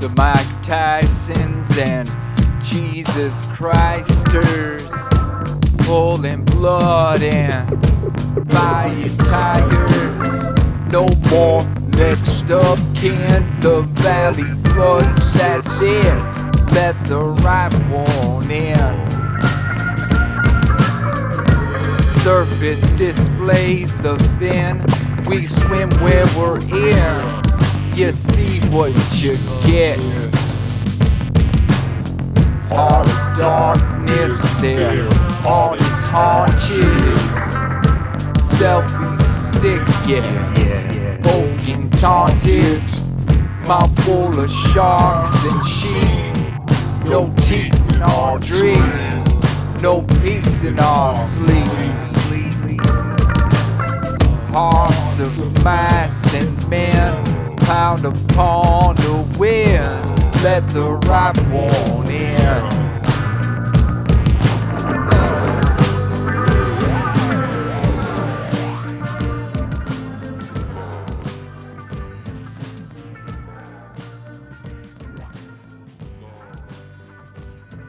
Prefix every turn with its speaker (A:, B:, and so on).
A: The Mike Tysons and Jesus Christers pulling blood and buying tigers. No more next up kin, the valley floods, that's it. Let the right one in. Surface displays the fin, we swim where we're in. You see what you get. Heart of darkness there all its haunches. Selfie stick, yes. Poking taunted. Mouth full of sharks and sheep. No teeth in our dreams. No peace in our sleep. Hearts of mice and men pound upon the wind. Let the right one in.